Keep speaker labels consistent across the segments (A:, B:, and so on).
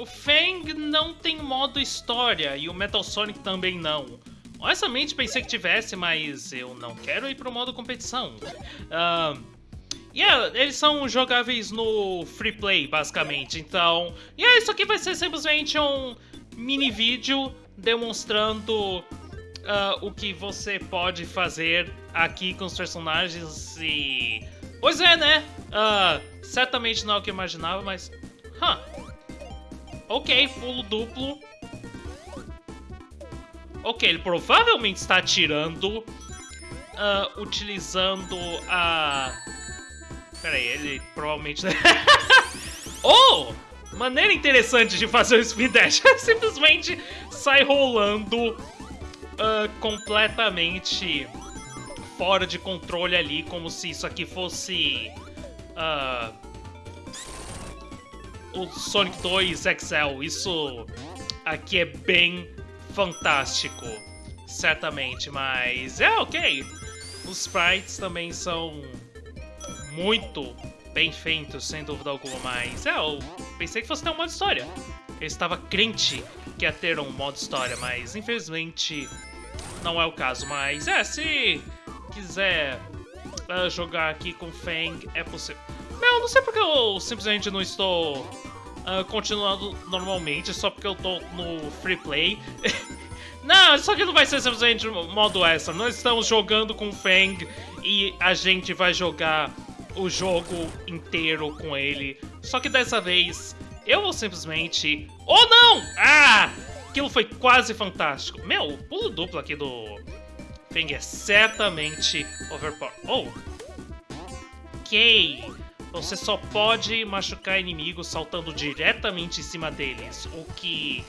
A: o Fang não tem modo história e o Metal Sonic também não. Honestamente pensei que tivesse, mas eu não quero ir pro modo competição. Uh, yeah, eles são jogáveis no free play, basicamente. Então, yeah, isso aqui vai ser simplesmente um mini vídeo demonstrando uh, o que você pode fazer aqui com os personagens e... Pois é, né? Uh, certamente não é o que eu imaginava, mas... Huh. Ok, pulo duplo. Ok, ele provavelmente está atirando uh, utilizando a... Pera aí, ele provavelmente... oh! Maneira interessante de fazer o speed dash. Simplesmente sai rolando uh, completamente fora de controle ali, como se isso aqui fosse... Uh, o Sonic 2 XL. Isso aqui é bem fantástico, certamente, mas é ok. Os sprites também são muito bem feitos, sem dúvida alguma, mas é, eu pensei que fosse ter um modo história. Eu estava crente que ia ter um modo história, mas infelizmente não é o caso. Mas é, se quiser uh, jogar aqui com Fang, é possível. Meu, não sei porque eu simplesmente não estou uh, continuando normalmente, só porque eu tô no free play. não, isso aqui não vai ser simplesmente modo extra. Nós estamos jogando com o Fang e a gente vai jogar o jogo inteiro com ele. Só que dessa vez eu vou simplesmente... Oh não! Ah! Aquilo foi quase fantástico. Meu, o pulo duplo aqui do Fang é certamente overpowered. Oh! Ok! Você só pode machucar inimigos saltando diretamente em cima deles, o que...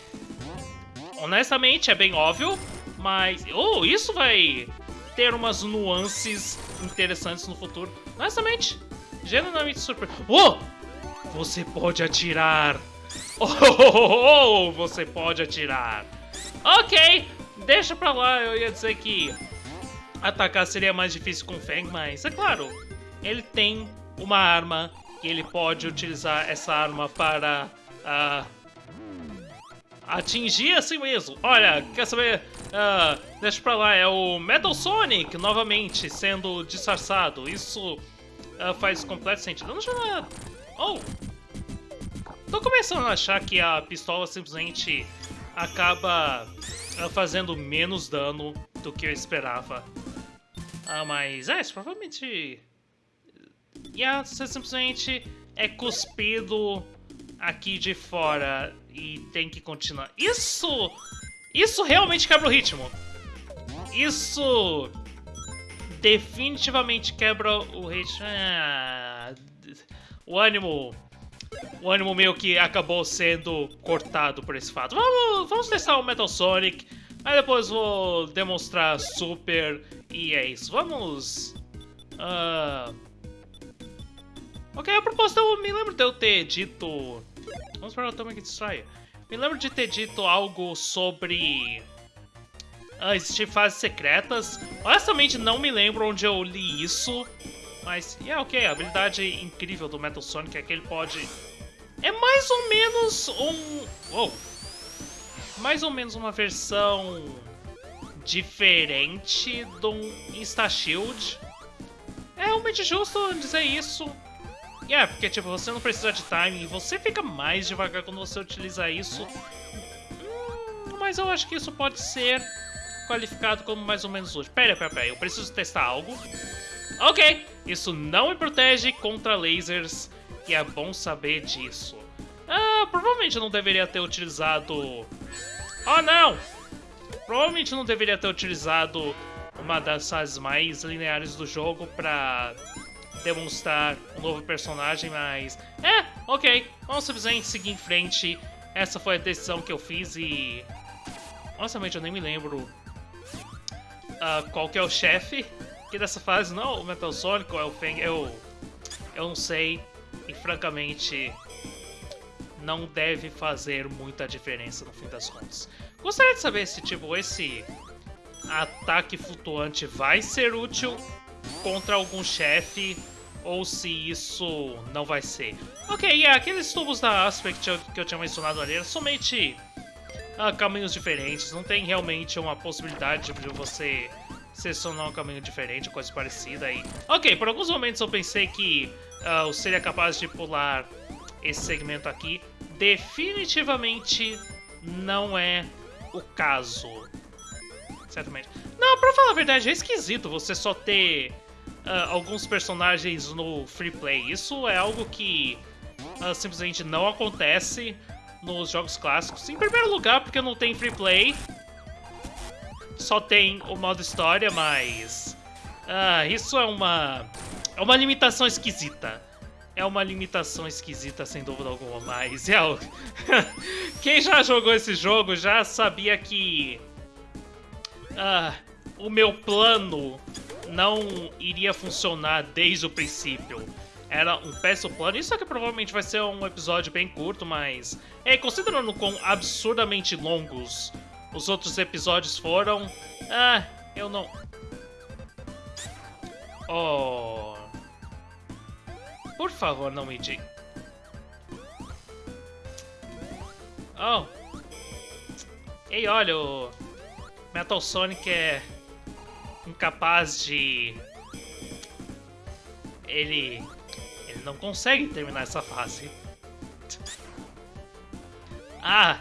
A: Honestamente, é bem óbvio, mas... Oh, isso vai ter umas nuances interessantes no futuro. Honestamente, genuinamente surpreso. Oh! Você pode atirar! Oh, oh, oh, oh, você pode atirar! Ok, deixa pra lá, eu ia dizer que atacar seria mais difícil com o Fang, mas é claro, ele tem uma arma e ele pode utilizar essa arma para uh, atingir assim mesmo. Olha, quer saber? Uh, deixa pra lá, é o Metal Sonic novamente sendo disfarçado. Isso uh, faz completo sentido. Não já... Oh! Tô começando a achar que a pistola simplesmente acaba fazendo menos dano do que eu esperava. Ah, mas é, isso provavelmente e você simplesmente é cuspido aqui de fora e tem que continuar. Isso! Isso realmente quebra o ritmo. Isso definitivamente quebra o ritmo. Ah, o ânimo... O ânimo meio que acabou sendo cortado por esse fato. Vamos, vamos testar o Metal Sonic. Aí depois vou demonstrar Super. E é isso. Vamos... Uh, Ok, a propósito, eu me lembro de eu ter dito... Vamos para o Atomic Destroyer. Me lembro de ter dito algo sobre... Ah, existir fases secretas. Honestamente, não me lembro onde eu li isso. Mas, yeah, ok, a habilidade incrível do Metal Sonic é que ele pode... É mais ou menos um... Uou! Mais ou menos uma versão diferente do Insta Shield. É realmente justo dizer isso. É, porque tipo, você não precisa de timing, você fica mais devagar quando você utiliza isso. Hum, mas eu acho que isso pode ser qualificado como mais ou menos útil. Pera, pera, pera, eu preciso testar algo. Ok, isso não me protege contra lasers, e é bom saber disso. Ah, provavelmente eu não deveria ter utilizado... Oh, não! Provavelmente não deveria ter utilizado uma das fases mais lineares do jogo pra demonstrar um novo personagem, mas... É, ok, vamos simplesmente seguir em frente. Essa foi a decisão que eu fiz e... Honestamente, eu nem me lembro uh, qual que é o chefe que dessa fase. Não, o Metal Sonic é o Fang, eu... Eu não sei e, francamente, não deve fazer muita diferença no fim das contas. Gostaria de saber se, tipo, esse ataque flutuante vai ser útil contra algum chefe ou se isso não vai ser. Ok, yeah, aqueles tubos da Aspect que eu tinha mencionado ali eram somente uh, caminhos diferentes, não tem realmente uma possibilidade de você selecionar um caminho diferente, coisa parecida aí. Ok, por alguns momentos eu pensei que uh, eu seria capaz de pular esse segmento aqui. Definitivamente não é o caso. Certamente. Não, pra falar a verdade, é esquisito você só ter uh, alguns personagens no free play. Isso é algo que uh, simplesmente não acontece nos jogos clássicos. Em primeiro lugar, porque não tem free play. Só tem o modo história, mas... Uh, isso é uma... É uma limitação esquisita. É uma limitação esquisita, sem dúvida alguma, mas é. Quem já jogou esse jogo já sabia que... Uh, o meu plano não iria funcionar desde o princípio. Era um péssimo plano. Isso aqui provavelmente vai ser um episódio bem curto, mas... É, considerando quão absurdamente longos os outros episódios foram... Ah, eu não... Oh... Por favor, não me diga... Oh... Ei, olha, o Metal Sonic é incapaz de... Ele... Ele não consegue terminar essa fase. Ah!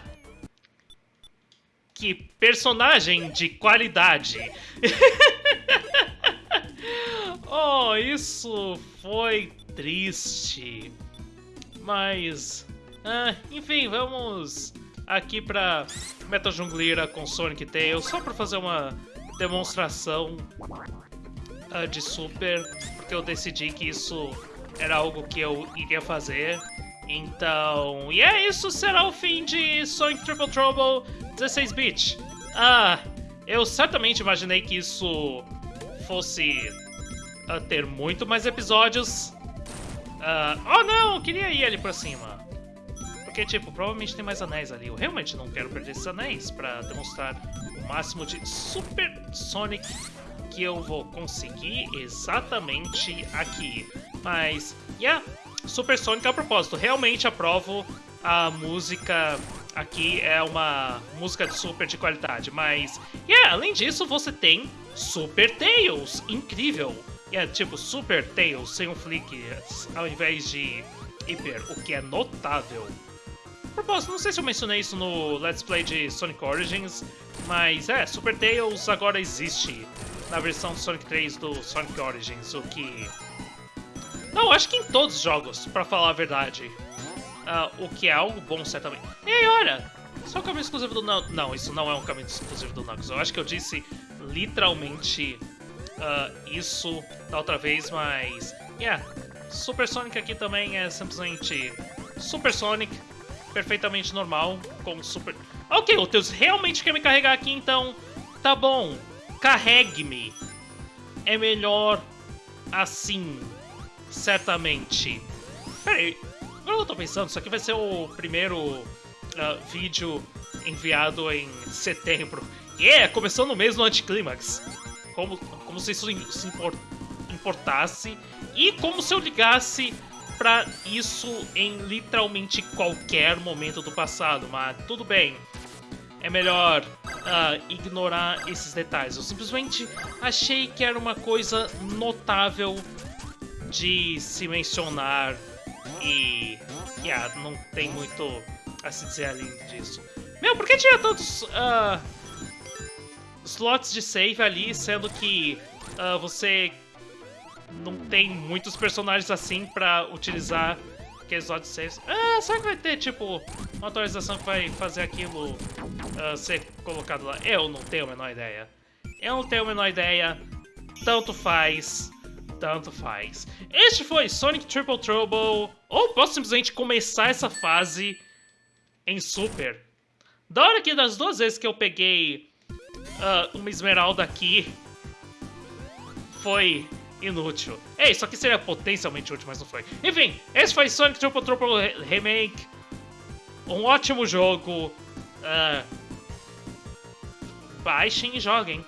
A: Que personagem de qualidade! oh, isso foi triste. Mas... Ah, enfim, vamos aqui pra Metal Jungleira com Sonic Tails, só pra fazer uma demonstração uh, de Super, porque eu decidi que isso era algo que eu iria fazer. Então, e é isso será o fim de Sonic Triple Trouble 16-bit. Ah, eu certamente imaginei que isso fosse uh, ter muito mais episódios. Uh, oh não, queria ir ali pra cima. Porque, tipo, provavelmente tem mais anéis ali. Eu realmente não quero perder esses anéis pra demonstrar o máximo de Super Sonic que eu vou conseguir exatamente aqui. Mas, yeah, Super Sonic a propósito. Realmente aprovo a música aqui é uma música de super de qualidade, mas yeah, além disso você tem Super Tails, incrível. É yeah, tipo Super Tails sem um flick ao invés de hiper, o que é notável. Propósito, não sei se eu mencionei isso no Let's Play de Sonic Origins, mas é, Super Tails agora existe na versão Sonic 3 do Sonic Origins, o que... Não, acho que em todos os jogos, pra falar a verdade. Uh, o que é algo bom, certamente. Ei, olha! Só o caminho exclusivo do Knuckles. Não, isso não é um caminho exclusivo do Knuckles. Eu acho que eu disse literalmente uh, isso da outra vez, mas... Yeah, Super Sonic aqui também é simplesmente Super Sonic perfeitamente normal, com super... Ok, o Teus realmente quer me carregar aqui, então... Tá bom, carregue-me. É melhor assim, certamente. Peraí, agora eu tô pensando, isso aqui vai ser o primeiro uh, vídeo enviado em setembro. Yeah, começando o mês no anticlímax. Como, como se isso se importasse. E como se eu ligasse para isso em literalmente qualquer momento do passado, mas tudo bem. É melhor uh, ignorar esses detalhes. Eu simplesmente achei que era uma coisa notável de se mencionar e yeah, não tem muito a se dizer além disso. Meu, por que tinha tantos uh, slots de save ali, sendo que uh, você não tem muitos personagens assim pra utilizar aqueles oddssaves. Ah, será que vai ter, tipo, uma atualização que vai fazer aquilo uh, ser colocado lá? Eu não tenho a menor ideia. Eu não tenho a menor ideia. Tanto faz. Tanto faz. Este foi Sonic Triple Trouble. Ou posso simplesmente começar essa fase em Super. Da hora que das duas vezes que eu peguei uh, uma esmeralda aqui, foi inútil. É, isso aqui seria potencialmente útil, mas não foi. Enfim, esse foi Sonic Triple Triple Remake. Um ótimo jogo. Uh, baixem e joguem.